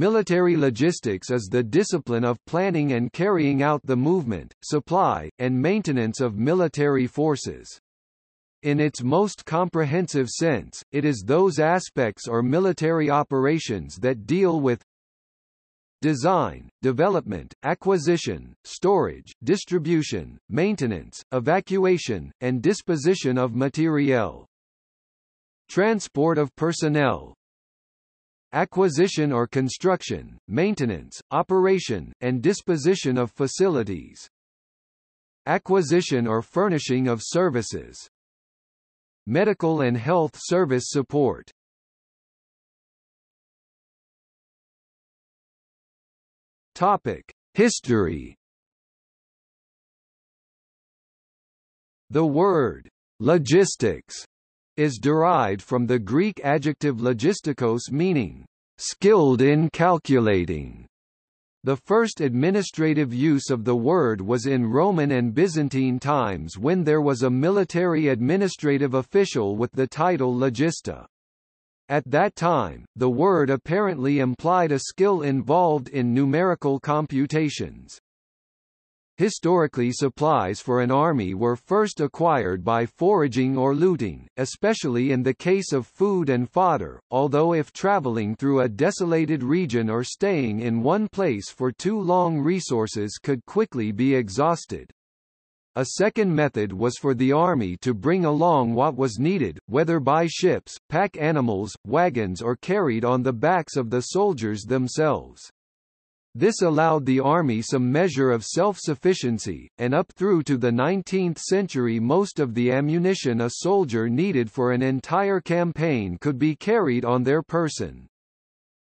Military logistics is the discipline of planning and carrying out the movement, supply, and maintenance of military forces. In its most comprehensive sense, it is those aspects or military operations that deal with design, development, acquisition, storage, distribution, maintenance, evacuation, and disposition of materiel. Transport of personnel, acquisition or construction, maintenance, operation, and disposition of facilities, acquisition or furnishing of services, medical and health service support. Topic: History. The word logistics is derived from the Greek adjective logistikos meaning, skilled in calculating. The first administrative use of the word was in Roman and Byzantine times when there was a military administrative official with the title logista. At that time, the word apparently implied a skill involved in numerical computations. Historically supplies for an army were first acquired by foraging or looting, especially in the case of food and fodder, although if traveling through a desolated region or staying in one place for too long resources could quickly be exhausted. A second method was for the army to bring along what was needed, whether by ships, pack animals, wagons or carried on the backs of the soldiers themselves. This allowed the army some measure of self-sufficiency, and up through to the 19th century most of the ammunition a soldier needed for an entire campaign could be carried on their person.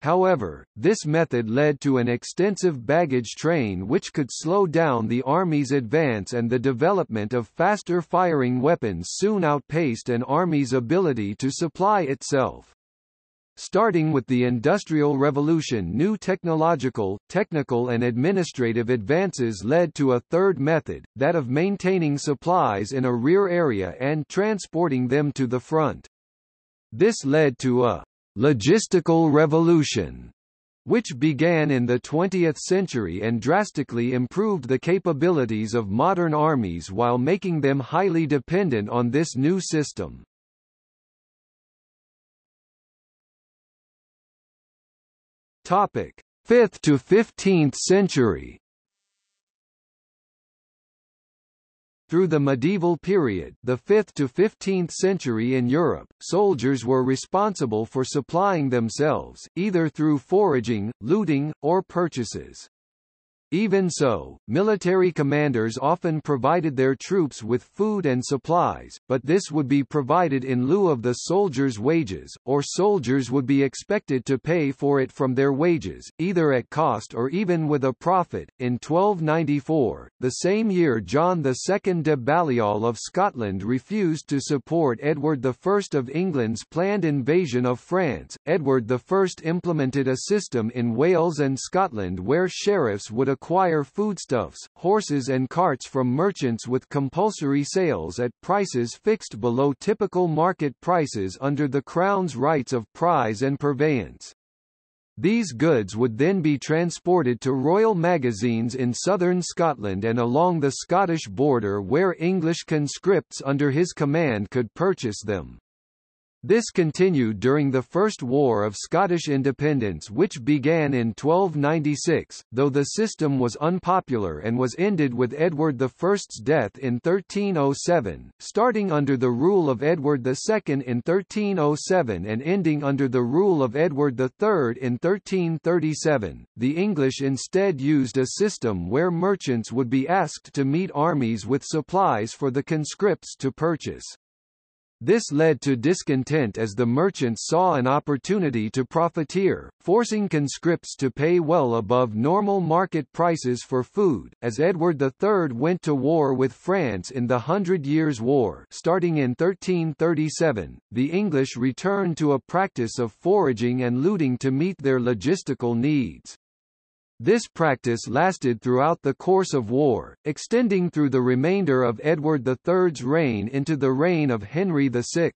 However, this method led to an extensive baggage train which could slow down the army's advance and the development of faster-firing weapons soon outpaced an army's ability to supply itself. Starting with the Industrial Revolution new technological, technical and administrative advances led to a third method, that of maintaining supplies in a rear area and transporting them to the front. This led to a logistical revolution which began in the 20th century and drastically improved the capabilities of modern armies while making them highly dependent on this new system. Topic: 5th to 15th century. Through the medieval period, the 5th to 15th century in Europe, soldiers were responsible for supplying themselves, either through foraging, looting, or purchases. Even so, military commanders often provided their troops with food and supplies, but this would be provided in lieu of the soldiers' wages, or soldiers would be expected to pay for it from their wages, either at cost or even with a profit. In 1294, the same year John II de Balliol of Scotland refused to support Edward I of England's planned invasion of France. Edward I implemented a system in Wales and Scotland where sheriffs would acquire foodstuffs, horses and carts from merchants with compulsory sales at prices fixed below typical market prices under the Crown's rights of prize and purveyance. These goods would then be transported to royal magazines in southern Scotland and along the Scottish border where English conscripts under his command could purchase them. This continued during the First War of Scottish Independence which began in 1296, though the system was unpopular and was ended with Edward I's death in 1307, starting under the rule of Edward II in 1307 and ending under the rule of Edward III in 1337. The English instead used a system where merchants would be asked to meet armies with supplies for the conscripts to purchase. This led to discontent as the merchants saw an opportunity to profiteer, forcing conscripts to pay well above normal market prices for food. As Edward III went to war with France in the Hundred Years' War starting in 1337, the English returned to a practice of foraging and looting to meet their logistical needs. This practice lasted throughout the course of war, extending through the remainder of Edward III's reign into the reign of Henry VI.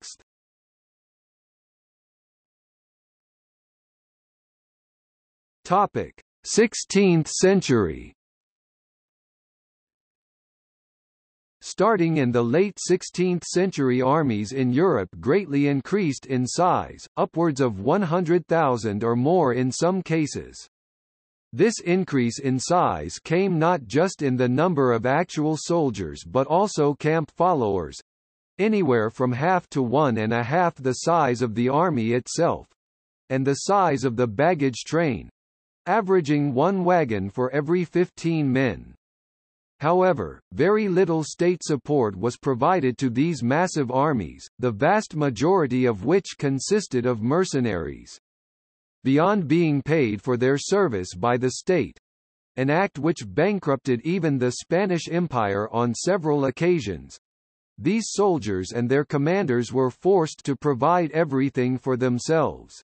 Topic: 16th century Starting in the late 16th century armies in Europe greatly increased in size, upwards of 100,000 or more in some cases. This increase in size came not just in the number of actual soldiers but also camp followers, anywhere from half to one and a half the size of the army itself, and the size of the baggage train, averaging one wagon for every 15 men. However, very little state support was provided to these massive armies, the vast majority of which consisted of mercenaries. Beyond being paid for their service by the state, an act which bankrupted even the Spanish Empire on several occasions, these soldiers and their commanders were forced to provide everything for themselves.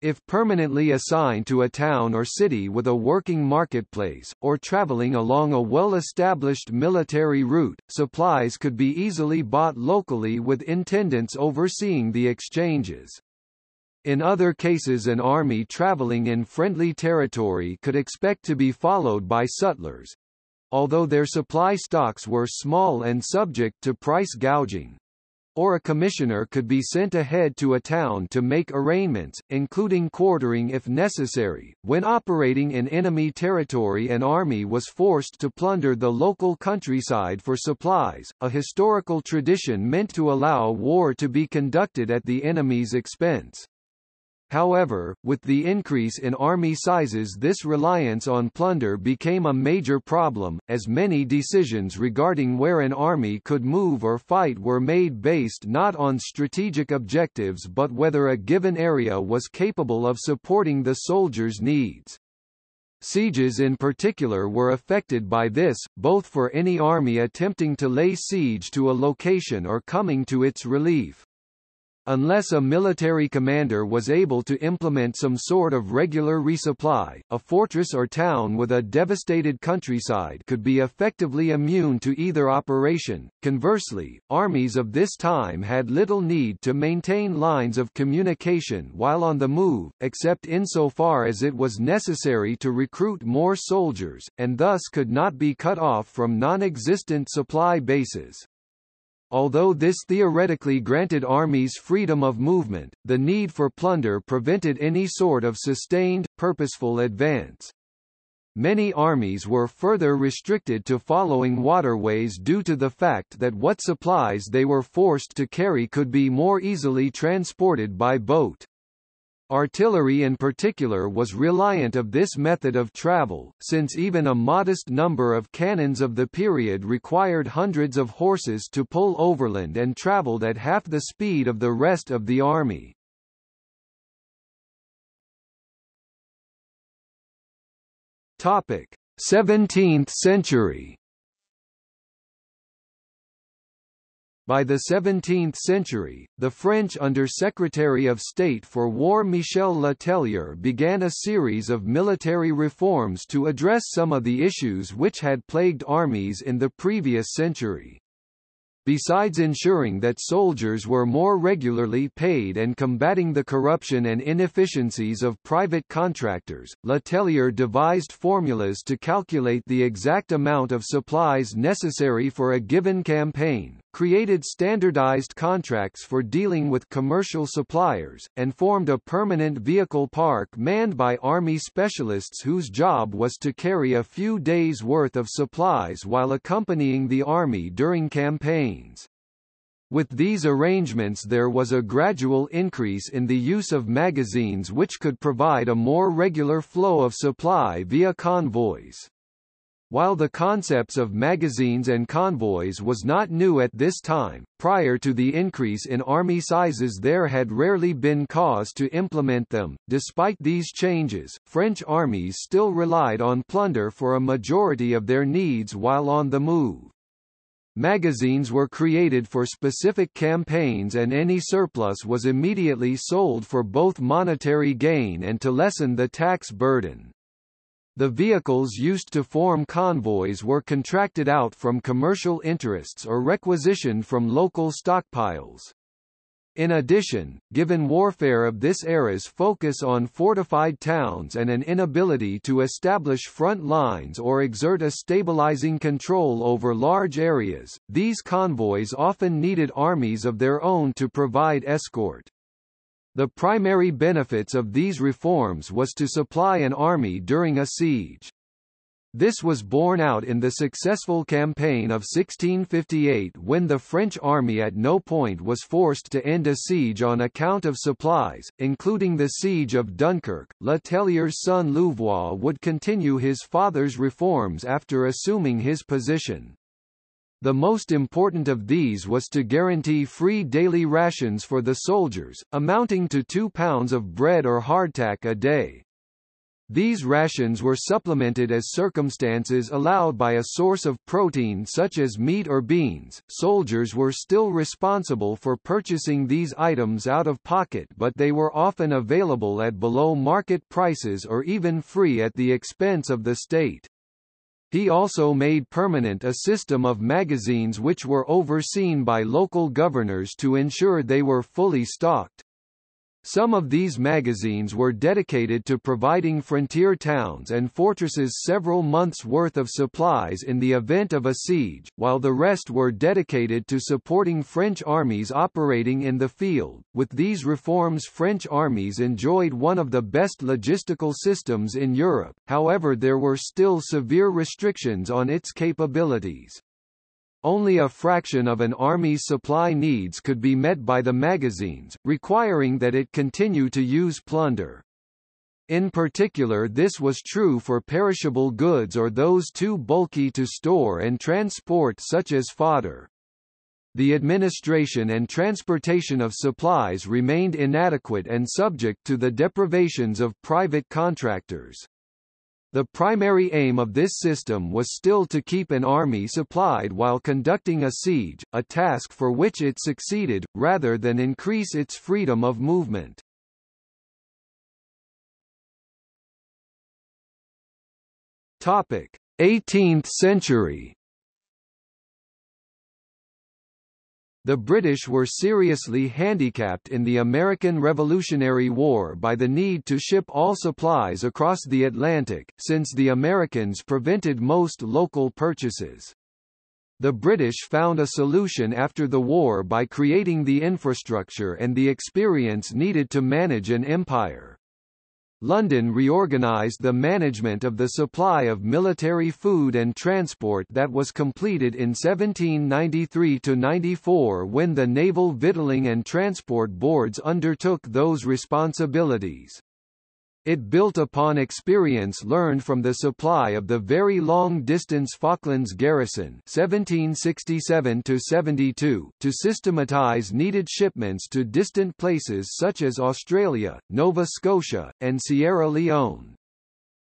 If permanently assigned to a town or city with a working marketplace, or traveling along a well-established military route, supplies could be easily bought locally with intendants overseeing the exchanges. In other cases an army traveling in friendly territory could expect to be followed by sutlers, although their supply stocks were small and subject to price gouging or a commissioner could be sent ahead to a town to make arraignments, including quartering if necessary. When operating in enemy territory an army was forced to plunder the local countryside for supplies, a historical tradition meant to allow war to be conducted at the enemy's expense. However, with the increase in army sizes this reliance on plunder became a major problem, as many decisions regarding where an army could move or fight were made based not on strategic objectives but whether a given area was capable of supporting the soldiers' needs. Sieges in particular were affected by this, both for any army attempting to lay siege to a location or coming to its relief. Unless a military commander was able to implement some sort of regular resupply, a fortress or town with a devastated countryside could be effectively immune to either operation. Conversely, armies of this time had little need to maintain lines of communication while on the move, except insofar as it was necessary to recruit more soldiers, and thus could not be cut off from non-existent supply bases. Although this theoretically granted armies freedom of movement, the need for plunder prevented any sort of sustained, purposeful advance. Many armies were further restricted to following waterways due to the fact that what supplies they were forced to carry could be more easily transported by boat. Artillery in particular was reliant of this method of travel, since even a modest number of cannons of the period required hundreds of horses to pull overland and traveled at half the speed of the rest of the army. Topic: 17th century By the 17th century, the French Under-Secretary of State for War Michel Le Tellier began a series of military reforms to address some of the issues which had plagued armies in the previous century. Besides ensuring that soldiers were more regularly paid and combating the corruption and inefficiencies of private contractors, Le Tellier devised formulas to calculate the exact amount of supplies necessary for a given campaign, created standardized contracts for dealing with commercial suppliers, and formed a permanent vehicle park manned by army specialists whose job was to carry a few days' worth of supplies while accompanying the army during campaigns. With these arrangements there was a gradual increase in the use of magazines which could provide a more regular flow of supply via convoys. While the concepts of magazines and convoys was not new at this time, prior to the increase in army sizes there had rarely been cause to implement them. Despite these changes, French armies still relied on plunder for a majority of their needs while on the move. Magazines were created for specific campaigns and any surplus was immediately sold for both monetary gain and to lessen the tax burden. The vehicles used to form convoys were contracted out from commercial interests or requisitioned from local stockpiles. In addition, given warfare of this era's focus on fortified towns and an inability to establish front lines or exert a stabilizing control over large areas, these convoys often needed armies of their own to provide escort. The primary benefits of these reforms was to supply an army during a siege. This was borne out in the successful campaign of 1658 when the French army at no point was forced to end a siege on account of supplies, including the siege of Dunkirk. Le Tellier's son Louvois would continue his father's reforms after assuming his position. The most important of these was to guarantee free daily rations for the soldiers, amounting to two pounds of bread or hardtack a day. These rations were supplemented as circumstances allowed by a source of protein such as meat or beans. Soldiers were still responsible for purchasing these items out of pocket but they were often available at below market prices or even free at the expense of the state. He also made permanent a system of magazines which were overseen by local governors to ensure they were fully stocked. Some of these magazines were dedicated to providing frontier towns and fortresses several months' worth of supplies in the event of a siege, while the rest were dedicated to supporting French armies operating in the field. With these reforms French armies enjoyed one of the best logistical systems in Europe, however there were still severe restrictions on its capabilities. Only a fraction of an army's supply needs could be met by the magazines, requiring that it continue to use plunder. In particular this was true for perishable goods or those too bulky to store and transport such as fodder. The administration and transportation of supplies remained inadequate and subject to the deprivations of private contractors. The primary aim of this system was still to keep an army supplied while conducting a siege, a task for which it succeeded, rather than increase its freedom of movement. Topic: 18th century The British were seriously handicapped in the American Revolutionary War by the need to ship all supplies across the Atlantic, since the Americans prevented most local purchases. The British found a solution after the war by creating the infrastructure and the experience needed to manage an empire. London reorganised the management of the supply of military food and transport that was completed in 1793–94 when the Naval Victualling and Transport Boards undertook those responsibilities. It built upon experience learned from the supply of the very long-distance Falklands garrison 1767–72 to systematize needed shipments to distant places such as Australia, Nova Scotia, and Sierra Leone.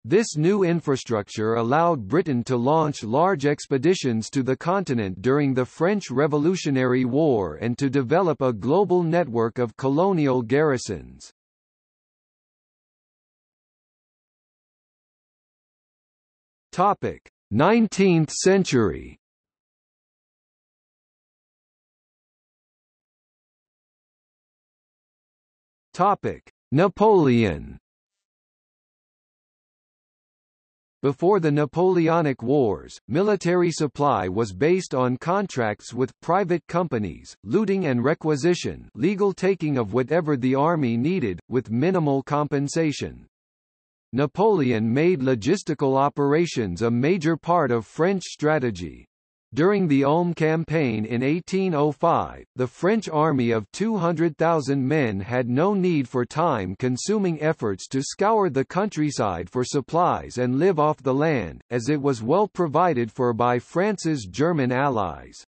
This new infrastructure allowed Britain to launch large expeditions to the continent during the French Revolutionary War and to develop a global network of colonial garrisons. Topic: 19th century. Topic: Napoleon. Before the Napoleonic Wars, military supply was based on contracts with private companies, looting and requisition legal taking of whatever the army needed, with minimal compensation. Napoleon made logistical operations a major part of French strategy. During the Ulm campaign in 1805, the French army of 200,000 men had no need for time-consuming efforts to scour the countryside for supplies and live off the land, as it was well provided for by France's German allies.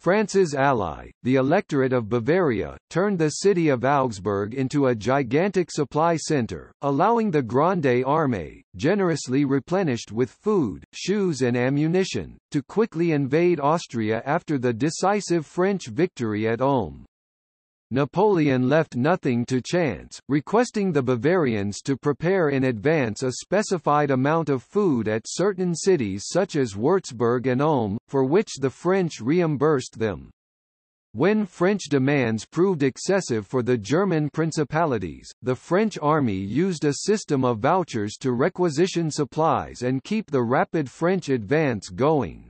France's ally, the electorate of Bavaria, turned the city of Augsburg into a gigantic supply center, allowing the Grande Armée, generously replenished with food, shoes and ammunition, to quickly invade Austria after the decisive French victory at Ulm. Napoleon left nothing to chance, requesting the Bavarians to prepare in advance a specified amount of food at certain cities such as Würzburg and Ulm, for which the French reimbursed them. When French demands proved excessive for the German principalities, the French army used a system of vouchers to requisition supplies and keep the rapid French advance going.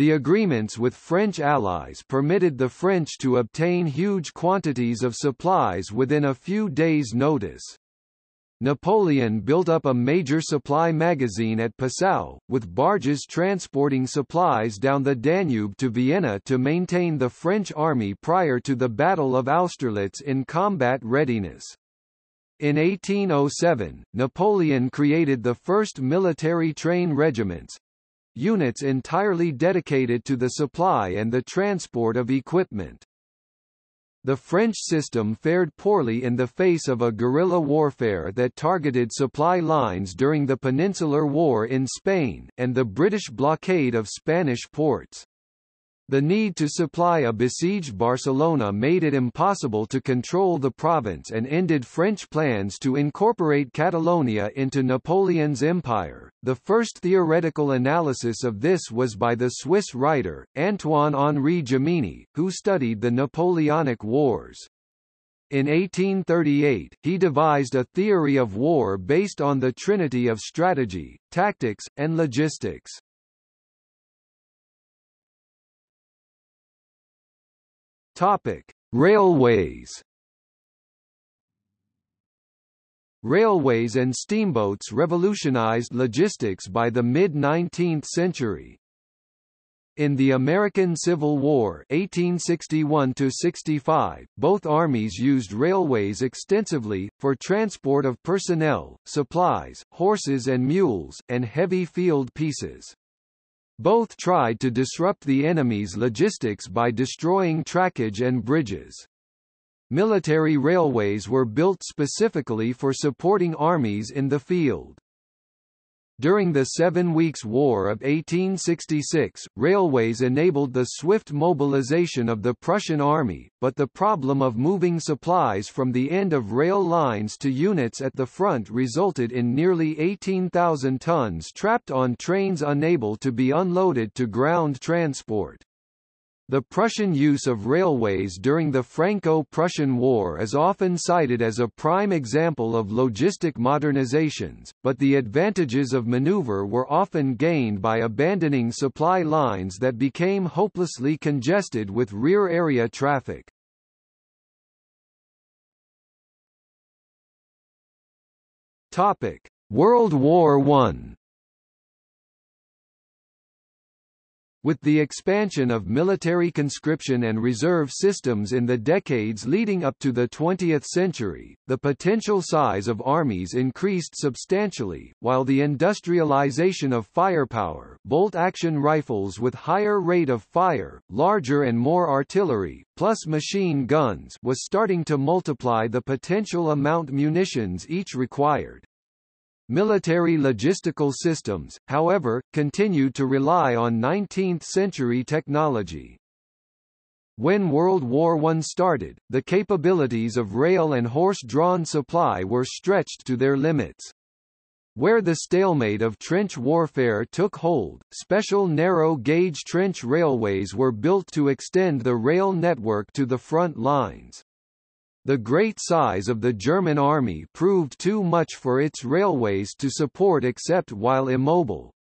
The agreements with French allies permitted the French to obtain huge quantities of supplies within a few days' notice. Napoleon built up a major supply magazine at Passau, with barges transporting supplies down the Danube to Vienna to maintain the French army prior to the Battle of Austerlitz in combat readiness. In 1807, Napoleon created the first military train regiments, units entirely dedicated to the supply and the transport of equipment. The French system fared poorly in the face of a guerrilla warfare that targeted supply lines during the Peninsular War in Spain, and the British blockade of Spanish ports. The need to supply a besieged Barcelona made it impossible to control the province and ended French plans to incorporate Catalonia into Napoleon's empire. The first theoretical analysis of this was by the Swiss writer, Antoine-Henri Jomini, who studied the Napoleonic Wars. In 1838, he devised a theory of war based on the trinity of strategy, tactics, and logistics. Topic: Railways. Railways and steamboats revolutionized logistics by the mid-19th century. In the American Civil War 1861 both armies used railways extensively, for transport of personnel, supplies, horses and mules, and heavy field pieces. Both tried to disrupt the enemy's logistics by destroying trackage and bridges. Military railways were built specifically for supporting armies in the field. During the Seven Weeks' War of 1866, railways enabled the swift mobilization of the Prussian army, but the problem of moving supplies from the end of rail lines to units at the front resulted in nearly 18,000 tons trapped on trains unable to be unloaded to ground transport. The Prussian use of railways during the Franco-Prussian War is often cited as a prime example of logistic modernizations, but the advantages of maneuver were often gained by abandoning supply lines that became hopelessly congested with rear-area traffic. Topic: World War I With the expansion of military conscription and reserve systems in the decades leading up to the 20th century, the potential size of armies increased substantially, while the industrialization of firepower bolt-action rifles with higher rate of fire, larger and more artillery, plus machine guns was starting to multiply the potential amount of munitions each required. Military logistical systems, however, continued to rely on 19th-century technology. When World War I started, the capabilities of rail and horse-drawn supply were stretched to their limits. Where the stalemate of trench warfare took hold, special narrow-gauge trench railways were built to extend the rail network to the front lines. The great size of the German army proved too much for its railways to support except while immobile.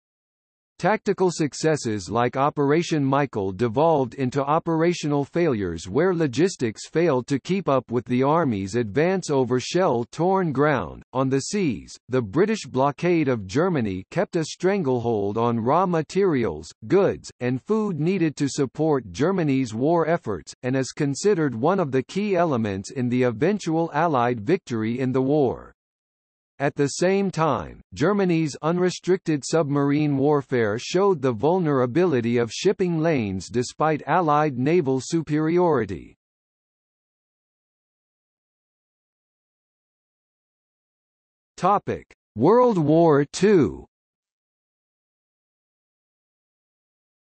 Tactical successes like Operation Michael devolved into operational failures where logistics failed to keep up with the Army's advance over shell-torn ground. On the seas, the British blockade of Germany kept a stranglehold on raw materials, goods, and food needed to support Germany's war efforts, and is considered one of the key elements in the eventual Allied victory in the war. At the same time, Germany's unrestricted submarine warfare showed the vulnerability of shipping lanes despite Allied naval superiority. Topic: World War II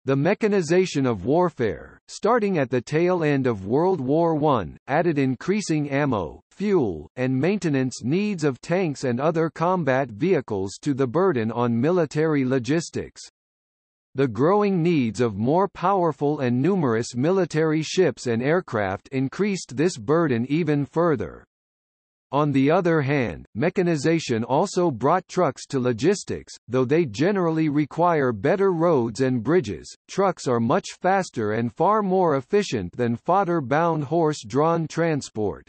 The mechanization of warfare, starting at the tail end of World War I, added increasing ammo, fuel, and maintenance needs of tanks and other combat vehicles to the burden on military logistics. The growing needs of more powerful and numerous military ships and aircraft increased this burden even further. On the other hand, mechanization also brought trucks to logistics, though they generally require better roads and bridges. Trucks are much faster and far more efficient than fodder-bound horse-drawn transport.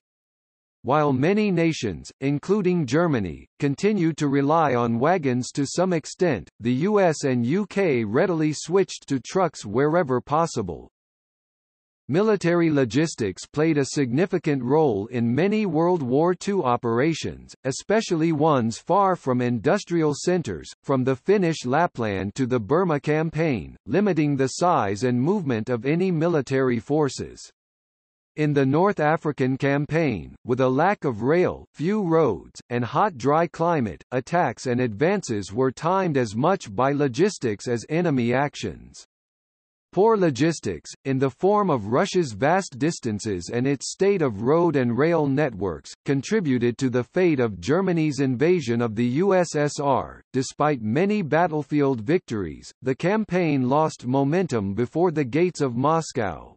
While many nations, including Germany, continue to rely on wagons to some extent, the US and UK readily switched to trucks wherever possible. Military logistics played a significant role in many World War II operations, especially ones far from industrial centers, from the Finnish Lapland to the Burma campaign, limiting the size and movement of any military forces. In the North African campaign, with a lack of rail, few roads, and hot dry climate, attacks and advances were timed as much by logistics as enemy actions. Poor logistics, in the form of Russia's vast distances and its state of road and rail networks, contributed to the fate of Germany's invasion of the USSR. Despite many battlefield victories, the campaign lost momentum before the gates of Moscow.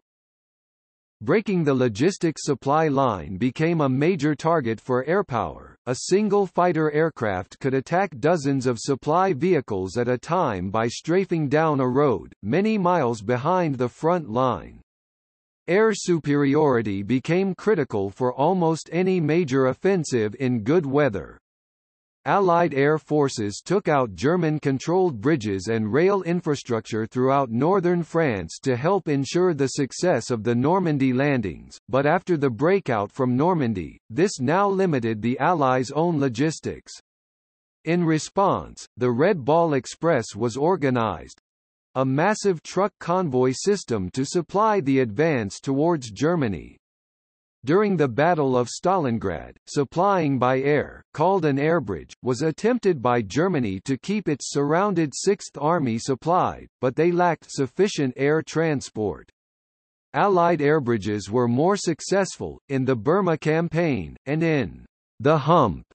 Breaking the logistics supply line became a major target for airpower. A single fighter aircraft could attack dozens of supply vehicles at a time by strafing down a road, many miles behind the front line. Air superiority became critical for almost any major offensive in good weather. Allied air forces took out German-controlled bridges and rail infrastructure throughout northern France to help ensure the success of the Normandy landings, but after the breakout from Normandy, this now limited the Allies' own logistics. In response, the Red Ball Express was organized, a massive truck convoy system to supply the advance towards Germany. During the Battle of Stalingrad, supplying by air, called an airbridge, was attempted by Germany to keep its surrounded Sixth Army supplied, but they lacked sufficient air transport. Allied airbridges were more successful, in the Burma campaign, and in the hump,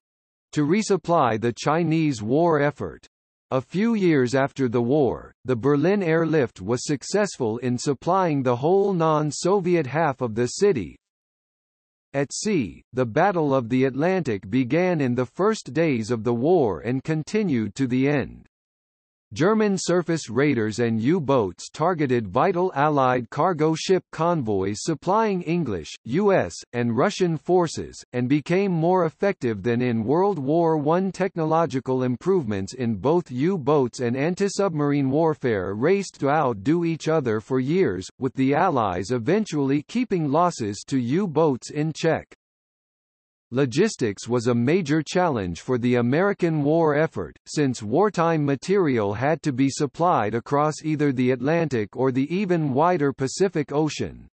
to resupply the Chinese war effort. A few years after the war, the Berlin airlift was successful in supplying the whole non-Soviet half of the city, at sea, the Battle of the Atlantic began in the first days of the war and continued to the end. German surface raiders and U-boats targeted vital Allied cargo ship convoys supplying English, U.S., and Russian forces, and became more effective than in World War I. Technological improvements in both U-boats and anti-submarine warfare raced to outdo each other for years, with the Allies eventually keeping losses to U-boats in check. Logistics was a major challenge for the American war effort, since wartime material had to be supplied across either the Atlantic or the even wider Pacific Ocean.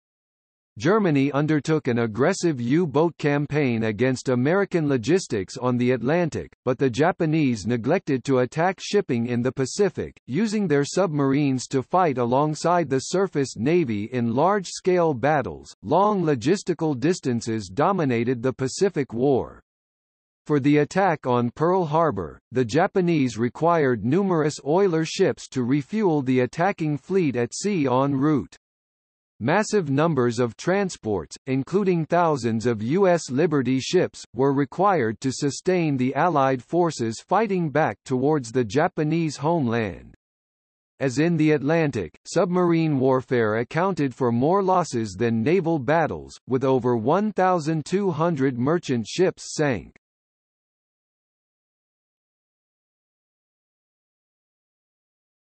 Germany undertook an aggressive U-boat campaign against American logistics on the Atlantic, but the Japanese neglected to attack shipping in the Pacific, using their submarines to fight alongside the surface navy in large-scale battles. Long logistical distances dominated the Pacific War. For the attack on Pearl Harbor, the Japanese required numerous oiler ships to refuel the attacking fleet at sea en route. Massive numbers of transports, including thousands of U.S. Liberty ships, were required to sustain the Allied forces fighting back towards the Japanese homeland. As in the Atlantic, submarine warfare accounted for more losses than naval battles, with over 1,200 merchant ships sank.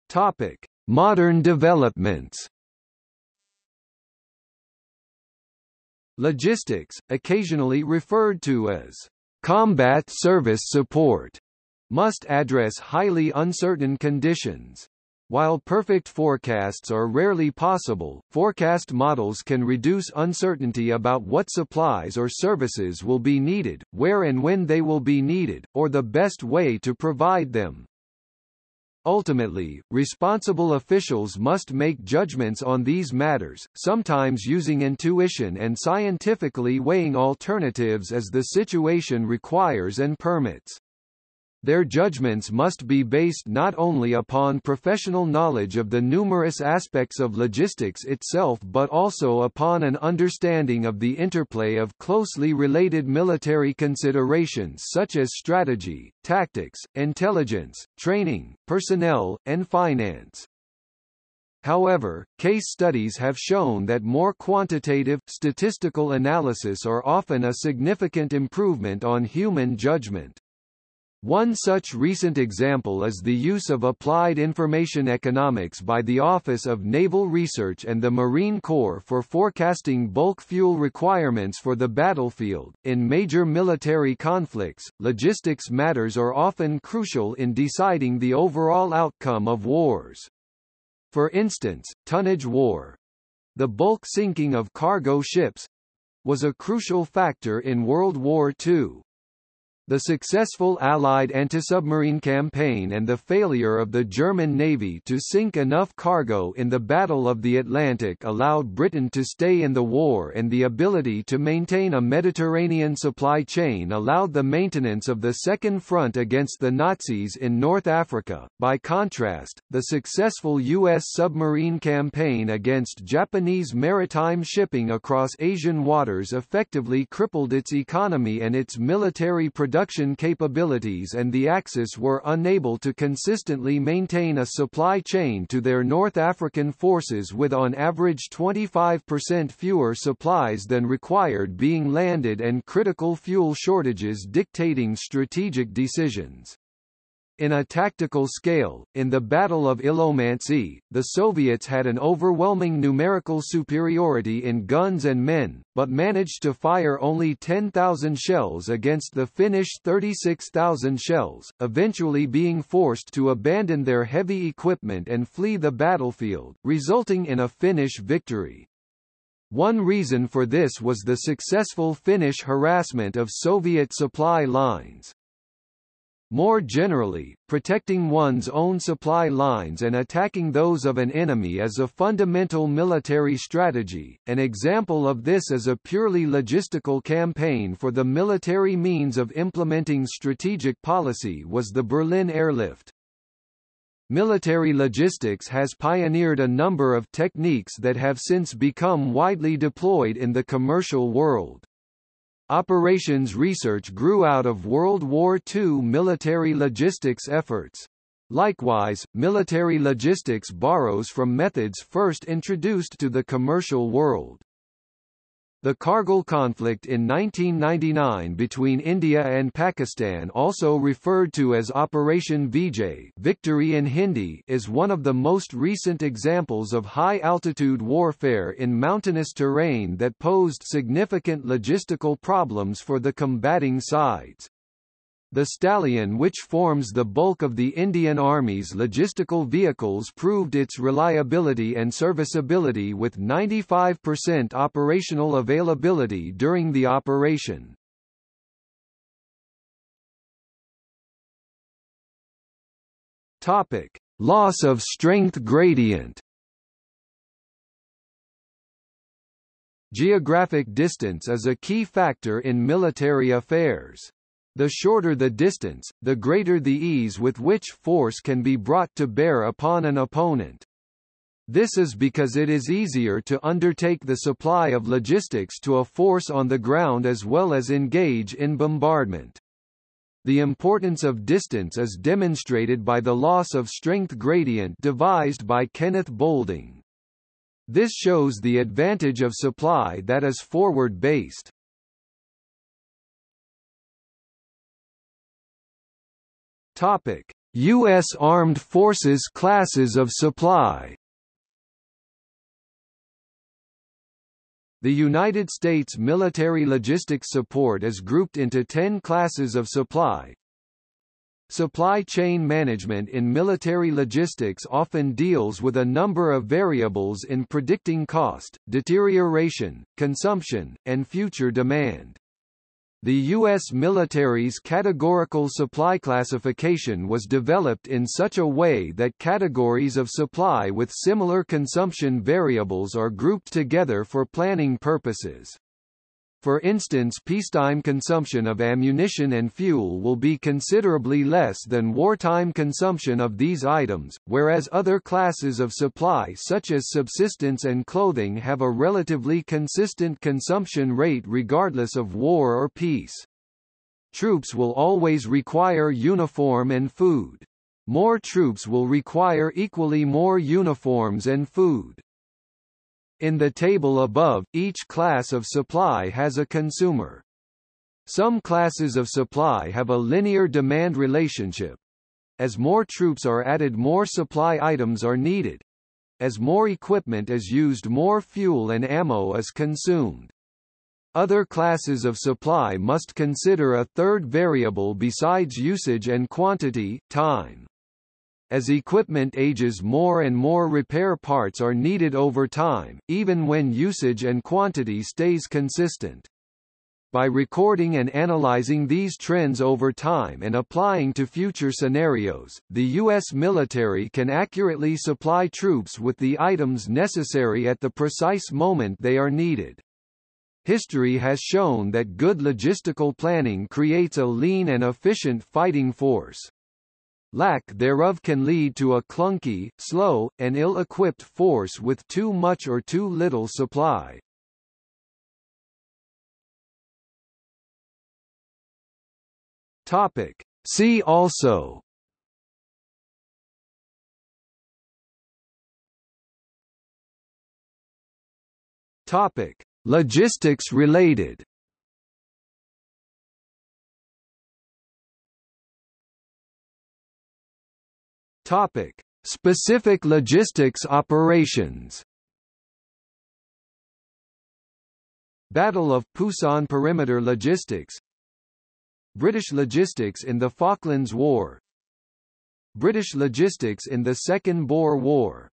Topic: Modern developments. Logistics, occasionally referred to as combat service support, must address highly uncertain conditions. While perfect forecasts are rarely possible, forecast models can reduce uncertainty about what supplies or services will be needed, where and when they will be needed, or the best way to provide them. Ultimately, responsible officials must make judgments on these matters, sometimes using intuition and scientifically weighing alternatives as the situation requires and permits. Their judgments must be based not only upon professional knowledge of the numerous aspects of logistics itself but also upon an understanding of the interplay of closely related military considerations such as strategy, tactics, intelligence, training, personnel, and finance. However, case studies have shown that more quantitative, statistical analysis are often a significant improvement on human judgment. One such recent example is the use of applied information economics by the Office of Naval Research and the Marine Corps for forecasting bulk fuel requirements for the battlefield. In major military conflicts, logistics matters are often crucial in deciding the overall outcome of wars. For instance, tonnage war the bulk sinking of cargo ships was a crucial factor in World War II. The successful Allied anti-submarine campaign and the failure of the German Navy to sink enough cargo in the Battle of the Atlantic allowed Britain to stay in the war and the ability to maintain a Mediterranean supply chain allowed the maintenance of the Second Front against the Nazis in North Africa. By contrast, the successful U.S. submarine campaign against Japanese maritime shipping across Asian waters effectively crippled its economy and its military production production capabilities and the Axis were unable to consistently maintain a supply chain to their North African forces with on average 25% fewer supplies than required being landed and critical fuel shortages dictating strategic decisions. In a tactical scale, in the Battle of Ilomantsi, the Soviets had an overwhelming numerical superiority in guns and men, but managed to fire only 10,000 shells against the Finnish 36,000 shells, eventually being forced to abandon their heavy equipment and flee the battlefield, resulting in a Finnish victory. One reason for this was the successful Finnish harassment of Soviet supply lines. More generally, protecting one's own supply lines and attacking those of an enemy is a fundamental military strategy. An example of this is a purely logistical campaign for the military means of implementing strategic policy was the Berlin airlift. Military logistics has pioneered a number of techniques that have since become widely deployed in the commercial world. Operations research grew out of World War II military logistics efforts. Likewise, military logistics borrows from methods first introduced to the commercial world. The Kargil conflict in 1999 between India and Pakistan also referred to as Operation Vijay victory in Hindi is one of the most recent examples of high-altitude warfare in mountainous terrain that posed significant logistical problems for the combating sides. The Stallion which forms the bulk of the Indian Army's logistical vehicles proved its reliability and serviceability with 95% operational availability during the operation. Topic: Loss of strength gradient. Geographic distance is a key factor in military affairs. The shorter the distance, the greater the ease with which force can be brought to bear upon an opponent. This is because it is easier to undertake the supply of logistics to a force on the ground as well as engage in bombardment. The importance of distance is demonstrated by the loss of strength gradient devised by Kenneth Boulding. This shows the advantage of supply that is forward-based. Topic: U.S. Armed Forces classes of supply The United States military logistics support is grouped into 10 classes of supply. Supply chain management in military logistics often deals with a number of variables in predicting cost, deterioration, consumption, and future demand. The U.S. military's categorical supply classification was developed in such a way that categories of supply with similar consumption variables are grouped together for planning purposes. For instance peacetime consumption of ammunition and fuel will be considerably less than wartime consumption of these items, whereas other classes of supply such as subsistence and clothing have a relatively consistent consumption rate regardless of war or peace. Troops will always require uniform and food. More troops will require equally more uniforms and food. In the table above, each class of supply has a consumer. Some classes of supply have a linear demand relationship. As more troops are added more supply items are needed. As more equipment is used more fuel and ammo is consumed. Other classes of supply must consider a third variable besides usage and quantity, time. As equipment ages more and more repair parts are needed over time, even when usage and quantity stays consistent. By recording and analyzing these trends over time and applying to future scenarios, the U.S. military can accurately supply troops with the items necessary at the precise moment they are needed. History has shown that good logistical planning creates a lean and efficient fighting force. Lack thereof can lead to a clunky, slow, and ill-equipped force with too much or too little supply. Topic. See also Topic: Logistics related. Topic: Specific logistics operations. Battle of Pusan Perimeter Logistics. British logistics in the Falklands War. British logistics in the Second Boer War